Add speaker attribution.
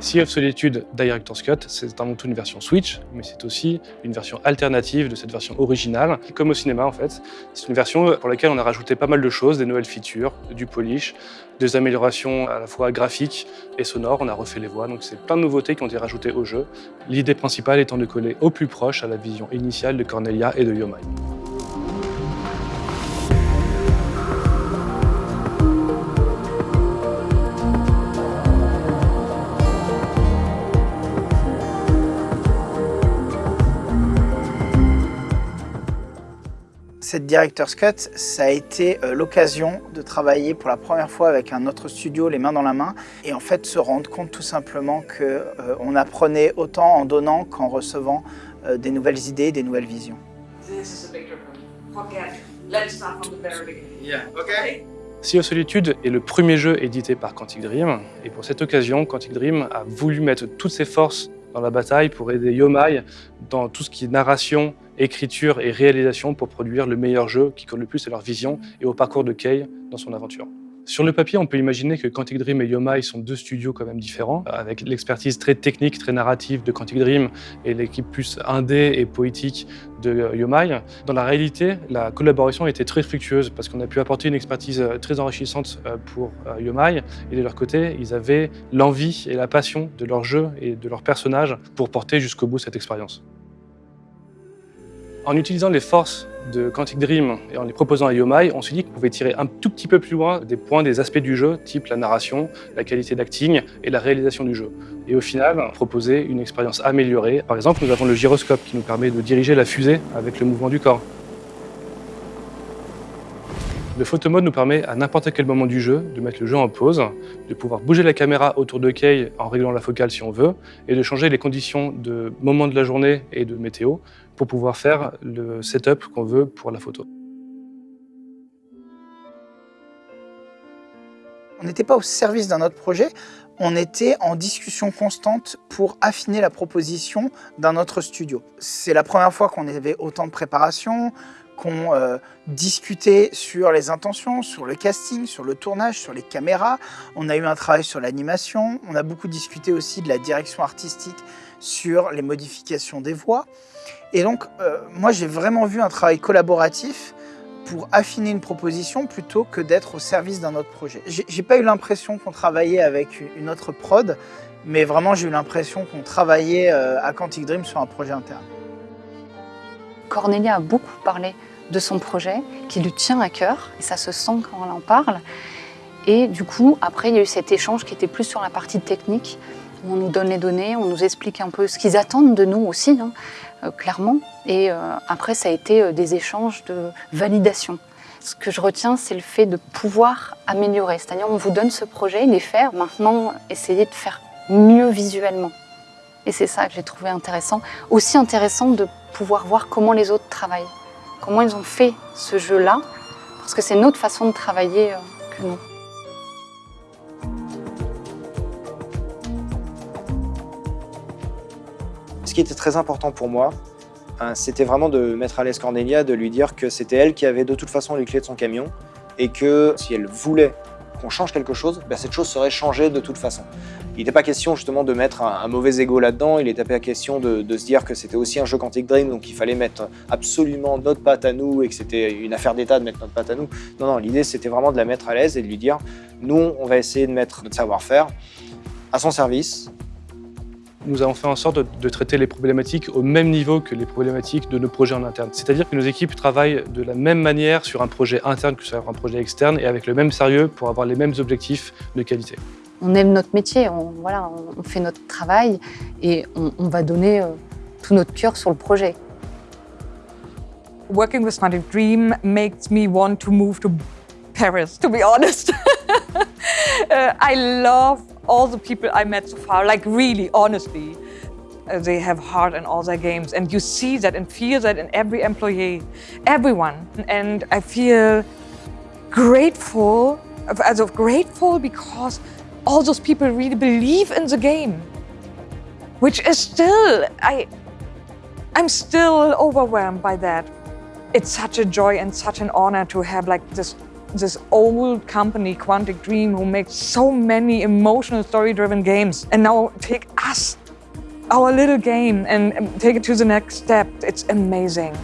Speaker 1: Sea of Solitude Director's Cut, c'est avant tout une version Switch, mais c'est aussi une version alternative de cette version originale, comme au cinéma en fait. C'est une version pour laquelle on a rajouté pas mal de choses, des nouvelles features, du polish, des améliorations à la fois graphiques et sonores, on a refait les voix, donc c'est plein de nouveautés qui ont été rajoutées au jeu. L'idée principale étant de coller au plus proche à la vision initiale de Cornelia et de Yomai.
Speaker 2: Cette Director's Cut, ça a été euh, l'occasion de travailler pour la première fois avec un autre studio, les mains dans la main, et en fait se rendre compte tout simplement qu'on euh, apprenait autant en donnant qu'en recevant euh, des nouvelles idées, des nouvelles visions.
Speaker 1: Sea of Solitude est le premier jeu édité par Quantic Dream, et pour cette occasion, Quantic Dream a voulu mettre toutes ses forces dans la bataille pour aider Yomai dans tout ce qui est narration, écriture et réalisation pour produire le meilleur jeu qui colle le plus à leur vision et au parcours de Kei dans son aventure. Sur le papier, on peut imaginer que Quantic Dream et Yomai sont deux studios quand même différents, avec l'expertise très technique, très narrative de Quantic Dream et l'équipe plus indé et poétique de Yomai. Dans la réalité, la collaboration a été très fructueuse parce qu'on a pu apporter une expertise très enrichissante euh, pour euh, Yomai et de leur côté, ils avaient l'envie et la passion de leur jeu et de leur personnage pour porter jusqu'au bout cette expérience. En utilisant les forces de Quantic Dream et en les proposant à Yomai, on s'est dit qu'on pouvait tirer un tout petit peu plus loin des points, des aspects du jeu, type la narration, la qualité d'acting et la réalisation du jeu. Et au final, proposer une expérience améliorée. Par exemple, nous avons le gyroscope qui nous permet de diriger la fusée avec le mouvement du corps. Le photo mode nous permet à n'importe quel moment du jeu de mettre le jeu en pause, de pouvoir bouger la caméra autour de Kay en réglant la focale si on veut, et de changer les conditions de moment de la journée et de météo pour pouvoir faire le setup qu'on veut pour la photo.
Speaker 2: On n'était pas au service d'un autre projet, on était en discussion constante pour affiner la proposition d'un autre studio. C'est la première fois qu'on avait autant de préparation, qu'on euh, discutait sur les intentions, sur le casting, sur le tournage, sur les caméras. On a eu un travail sur l'animation. On a beaucoup discuté aussi de la direction artistique sur les modifications des voix. Et donc, euh, moi, j'ai vraiment vu un travail collaboratif pour affiner une proposition plutôt que d'être au service d'un autre projet. J'ai pas eu l'impression qu'on travaillait avec une autre prod, mais vraiment j'ai eu l'impression qu'on travaillait euh, à Quantic Dream sur un projet interne.
Speaker 3: Cornelia a beaucoup parlé de son projet, qui lui tient à cœur, et ça se sent quand elle en parle. Et du coup, après, il y a eu cet échange qui était plus sur la partie technique, où on nous donne les données, on nous explique un peu ce qu'ils attendent de nous aussi, hein, euh, clairement. Et euh, après, ça a été euh, des échanges de validation. Ce que je retiens, c'est le fait de pouvoir améliorer. C'est-à-dire, on vous donne ce projet, les faire, maintenant, essayez de faire mieux visuellement. Et c'est ça que j'ai trouvé intéressant. Aussi intéressant de pouvoir voir comment les autres travaillent comment ils ont fait ce jeu-là, parce que c'est notre façon de travailler euh, que nous.
Speaker 4: Ce qui était très important pour moi, hein, c'était vraiment de mettre à l'aise Cornelia, de lui dire que c'était elle qui avait de toute façon les clés de son camion et que si elle voulait qu'on change quelque chose, ben cette chose serait changée de toute façon. Il n'était pas question justement de mettre un, mauvais ego là-dedans, il n'était pas question de, se dire que c'était aussi un jeu Quantic Dream, donc il fallait mettre absolument notre patte à nous et que c'était une affaire d'état de mettre notre patte à nous. Non, non, l'idée c'était vraiment de la mettre à l'aise et de lui dire, nous on va essayer de mettre notre savoir-faire à son service,
Speaker 1: nous avons fait en sorte de, traiter les problématiques au même niveau que les problématiques de nos projets en interne. C'est-à-dire que nos équipes travaillent de la même manière sur un projet interne que sur un projet externe et avec le même sérieux pour avoir les mêmes objectifs de qualité.
Speaker 3: On aime notre métier, on, voilà, on fait notre travail et on, on va donner euh, tout notre cœur sur le projet.
Speaker 5: Working with Quantic Dream makes me want to move to Paris, to be honest. uh, I love all the people I met so far, like really, honestly, uh, they have heart in all their games. And you see that and feel that in every employee, everyone. And I feel grateful, as of grateful because all those people really believe in the game, which is still, I, I'm still overwhelmed by that. It's such a joy and such an honor to have like this this old company, Quantic Dream, who makes so many emotional story-driven games, and now take us, our little game, and take it to the next step. It's amazing.